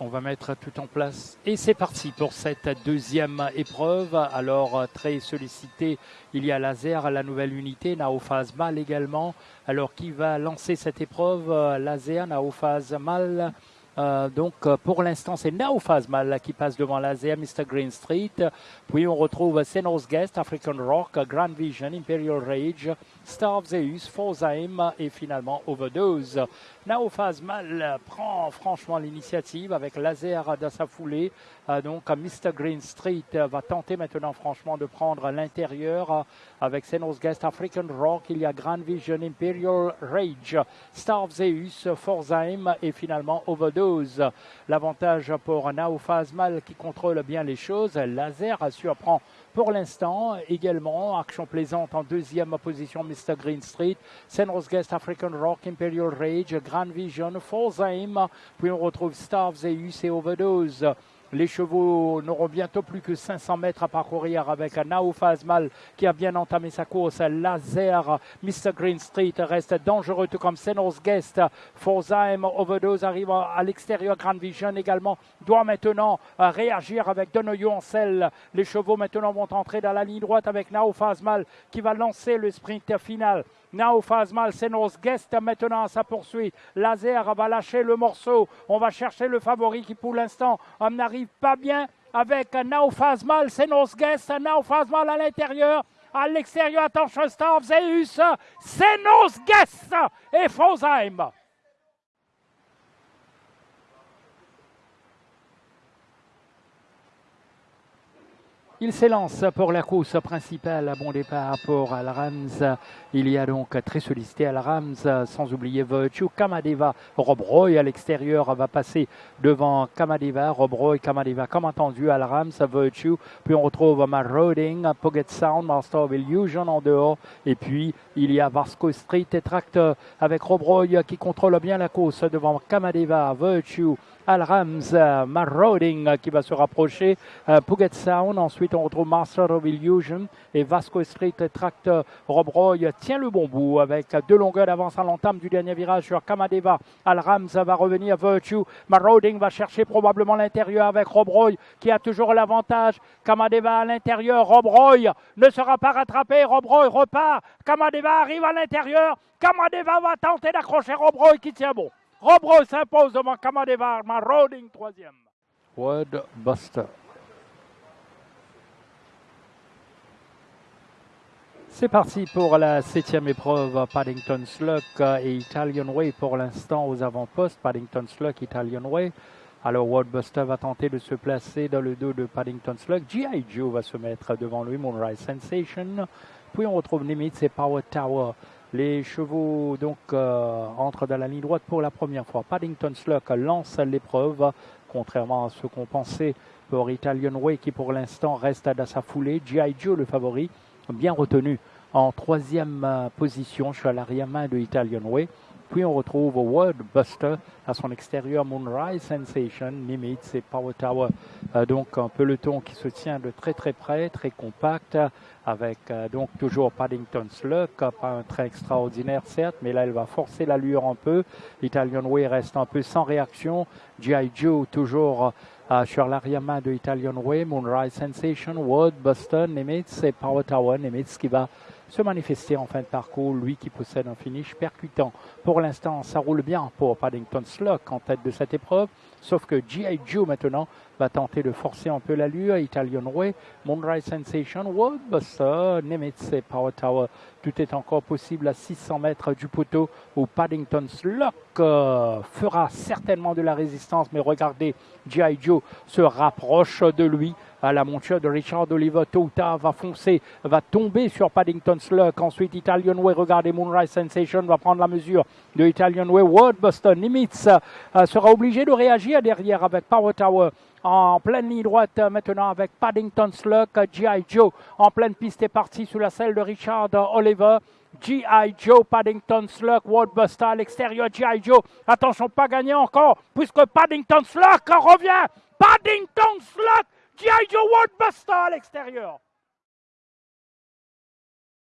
On va mettre tout en place. Et c'est parti pour cette deuxième épreuve. Alors, très sollicité, il y a Laser, la nouvelle unité, Naophase Mal également. Alors, qui va lancer cette épreuve? Laser, Naophase Mal. Euh, donc pour l'instant, c'est Naophase Mal qui passe devant Laser, Mr. Green Street. Puis on retrouve Senos Guest, African Rock, Grand Vision, Imperial Rage, Star of Zeus, Forzaim et finalement Overdose. Naophase Mal prend franchement l'initiative avec Laser dans sa foulée. Euh, donc Mr. Green Street va tenter maintenant franchement de prendre l'intérieur avec Senos Guest, African Rock. Il y a Grand Vision, Imperial Rage, Star of Zeus, Forzaim et finalement Overdose. L'avantage pour Naophase Mal qui contrôle bien les choses. Laser surprend pour l'instant. Également, action plaisante en deuxième position, Mr. Green Street, Senros Guest, African Rock, Imperial Rage, Grand Vision, Aim. Puis on retrouve Star Zeus et Overdose. Les chevaux n'auront bientôt plus que 500 mètres à parcourir avec Nao Fazmal qui a bien entamé sa course. Laser, Mr. Green Street reste dangereux tout comme Senos Guest. Forzaim Overdose arrive à l'extérieur. Grand Vision également doit maintenant réagir avec Donoyo en selle. Les chevaux maintenant vont entrer dans la ligne droite avec Nao Fazmal qui va lancer le sprint final. Now Fazmal, Senos Guest maintenant à sa poursuite. Laser va lâcher le morceau. On va chercher le favori qui pour l'instant n'arrive pas bien avec Now Fazmal, Senos Guest, Now Fazmal à l'intérieur. À l'extérieur, attention, Star Zeus, Senos Guest et Fosheim. Il s'élance pour la course principale. Bon départ pour Al-Rams. Il y a donc très sollicité Al-Rams, sans oublier Virtue. Kamadeva, Rob Roy à l'extérieur va passer devant Kamadeva. Rob Roy, Kamadeva, comme entendu, Al-Rams, Virtue. Puis on retrouve Marroding, Pocket Sound, Master of Illusion en dehors. Et puis il y a Vasco Street et Tractor avec Rob Roy qui contrôle bien la course devant Kamadeva, Virtue. Al-Rams, Marroding qui va se rapprocher, Puget Sound, ensuite on retrouve Master of Illusion et Vasco Street Tractor. Rob Roy tient le bon bout avec deux longueurs d'avance à l'entame du dernier virage sur Kamadeva. Al-Rams va revenir Virtue. Marroding va chercher probablement l'intérieur avec Rob Roy qui a toujours l'avantage. Kamadeva à l'intérieur. Rob Roy ne sera pas rattrapé. Rob Roy repart. Kamadeva arrive à l'intérieur. Kamadeva va tenter d'accrocher Rob Roy qui tient bon. Rob s'impose devant Kamadeva, Marroding troisième. Word Buster. C'est parti pour la septième épreuve, Paddington Sluck et Italian Way pour l'instant aux avant-postes. Paddington Sluck, Italian Way. Alors Buster va tenter de se placer dans le dos de Paddington Sluck. G.I. Joe va se mettre devant lui, Moonrise Sensation. Puis on retrouve Nimitz et Power Tower. Les chevaux donc euh, entrent dans la ligne droite pour la première fois. Paddington Sluck lance l'épreuve, contrairement à ce qu'on pensait pour Italian Way qui pour l'instant reste dans sa foulée. G.I. Joe le favori, bien retenu en troisième euh, position. Je suis à l'arrière-main de Italian Way. Puis on retrouve World Buster à son extérieur, Moonrise Sensation, Nimitz et Power Tower. Euh, donc un peloton qui se tient de très très près, très compact, avec euh, donc toujours Paddington Sluck, pas un train extraordinaire certes, mais là elle va forcer l'allure un peu. Italian Way reste un peu sans réaction. G.I. Joe toujours euh, sur l'arrière-main de Italian Way, Moonrise Sensation, World Buster, Nimitz et Power Tower. Nimitz qui va se manifester en fin de parcours, lui qui possède un finish percutant. Pour l'instant, ça roule bien pour Paddington Sluck en tête de cette épreuve, sauf que G.I. Joe maintenant va tenter de forcer un peu l'allure. Italian Way, Moonrise Sensation, World Buster, Nimitz et Power Tower. Tout est encore possible à 600 mètres du poteau où Paddington Sluck euh, fera certainement de la résistance, mais regardez, G.I. Joe se rapproche de lui à la monture de Richard Oliver. Tôt va foncer, va tomber sur Paddington Sluck. Ensuite, Italian Way, regardez, Moonrise Sensation va prendre la mesure de Italian Way. World Boston Nimitz sera obligé de réagir derrière avec Power Tower en pleine ligne droite euh, maintenant avec Paddington Sluck, G.I. Joe en pleine piste est parti sous la selle de Richard Oliver. G.I. Joe, Paddington Sluck, Buster à l'extérieur, G.I. Joe. Attention, pas gagné encore, puisque Paddington Sluck revient. Paddington Sluck, G.I. Joe, Buster à l'extérieur.